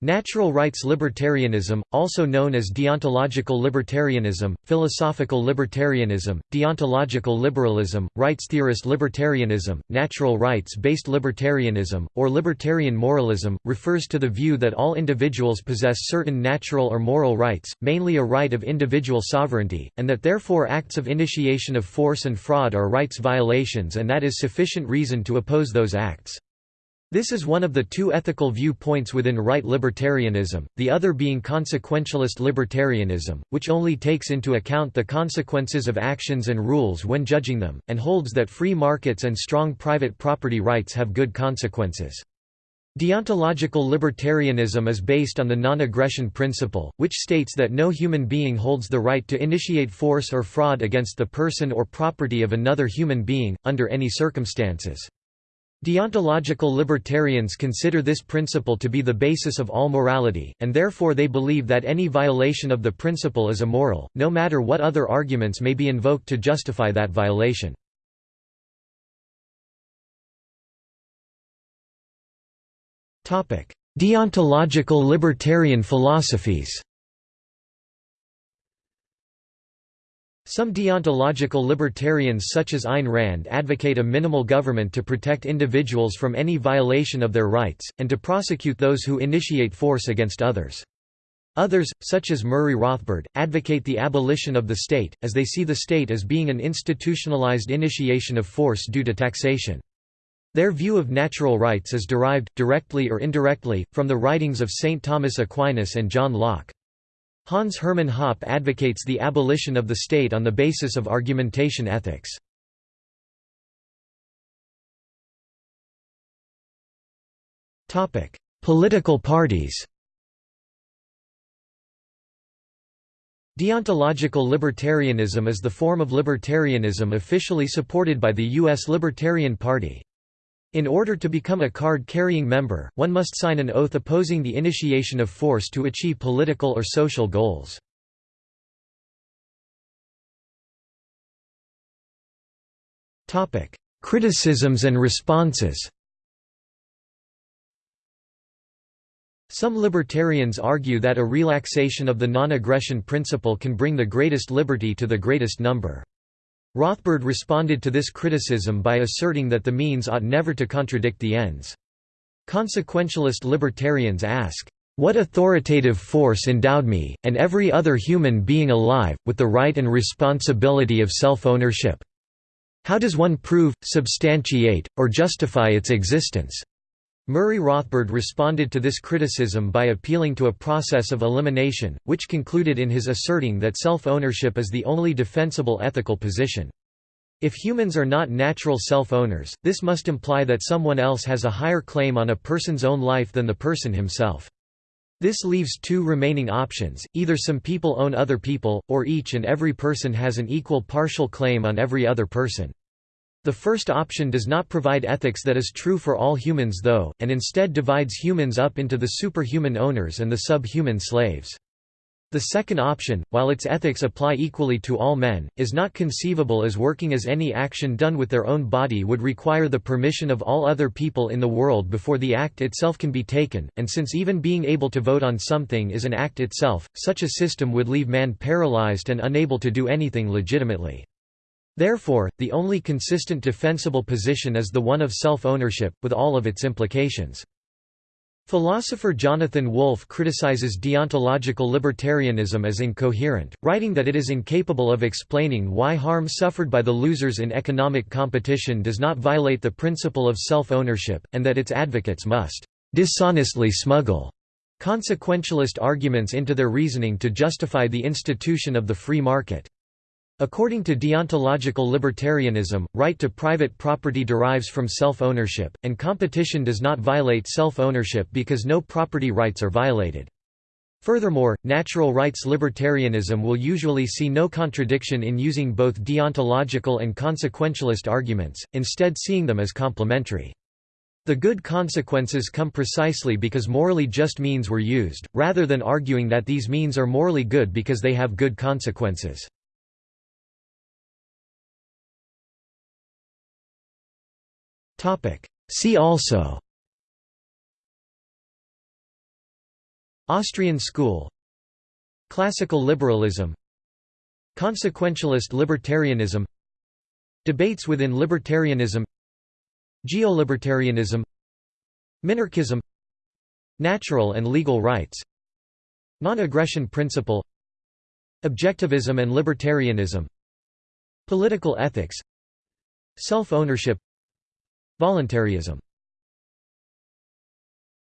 Natural rights libertarianism, also known as deontological libertarianism, philosophical libertarianism, deontological liberalism, rights theorist libertarianism, natural rights-based libertarianism, or libertarian moralism, refers to the view that all individuals possess certain natural or moral rights, mainly a right of individual sovereignty, and that therefore acts of initiation of force and fraud are rights violations and that is sufficient reason to oppose those acts. This is one of the two ethical viewpoints within right libertarianism, the other being consequentialist libertarianism, which only takes into account the consequences of actions and rules when judging them, and holds that free markets and strong private property rights have good consequences. Deontological libertarianism is based on the non-aggression principle, which states that no human being holds the right to initiate force or fraud against the person or property of another human being, under any circumstances. Deontological libertarians consider this principle to be the basis of all morality, and therefore they believe that any violation of the principle is immoral, no matter what other arguments may be invoked to justify that violation. Deontological libertarian philosophies Some deontological libertarians such as Ayn Rand advocate a minimal government to protect individuals from any violation of their rights, and to prosecute those who initiate force against others. Others, such as Murray Rothbard, advocate the abolition of the state, as they see the state as being an institutionalized initiation of force due to taxation. Their view of natural rights is derived, directly or indirectly, from the writings of St. Thomas Aquinas and John Locke. Hans Hermann Hoppe advocates the abolition of the state on the basis of argumentation ethics. Political parties Deontological libertarianism is the form of libertarianism officially supported by the U.S. Libertarian Party. In order to become a card-carrying member, one must sign an oath opposing the initiation of force to achieve political or social goals. Criticisms and responses Some libertarians argue that a relaxation of the non-aggression principle can bring the greatest liberty to the greatest number. Rothbard responded to this criticism by asserting that the means ought never to contradict the ends. Consequentialist libertarians ask, "...what authoritative force endowed me, and every other human being alive, with the right and responsibility of self-ownership? How does one prove, substantiate, or justify its existence?" Murray Rothbard responded to this criticism by appealing to a process of elimination, which concluded in his asserting that self-ownership is the only defensible ethical position. If humans are not natural self-owners, this must imply that someone else has a higher claim on a person's own life than the person himself. This leaves two remaining options, either some people own other people, or each and every person has an equal partial claim on every other person. The first option does not provide ethics that is true for all humans though, and instead divides humans up into the superhuman owners and the subhuman slaves. The second option, while its ethics apply equally to all men, is not conceivable as working as any action done with their own body would require the permission of all other people in the world before the act itself can be taken, and since even being able to vote on something is an act itself, such a system would leave man paralyzed and unable to do anything legitimately. Therefore, the only consistent defensible position is the one of self-ownership, with all of its implications. Philosopher Jonathan Wolff criticizes deontological libertarianism as incoherent, writing that it is incapable of explaining why harm suffered by the losers in economic competition does not violate the principle of self-ownership, and that its advocates must dishonestly smuggle consequentialist arguments into their reasoning to justify the institution of the free market. According to deontological libertarianism, right to private property derives from self-ownership, and competition does not violate self-ownership because no property rights are violated. Furthermore, natural rights libertarianism will usually see no contradiction in using both deontological and consequentialist arguments, instead seeing them as complementary. The good consequences come precisely because morally just means were used, rather than arguing that these means are morally good because they have good consequences. See also. Austrian school. Classical liberalism. Consequentialist libertarianism. Debates within libertarianism. Geolibertarianism. Minarchism. Natural and legal rights. Non-aggression principle. Objectivism and libertarianism. Political ethics. Self-ownership Voluntarism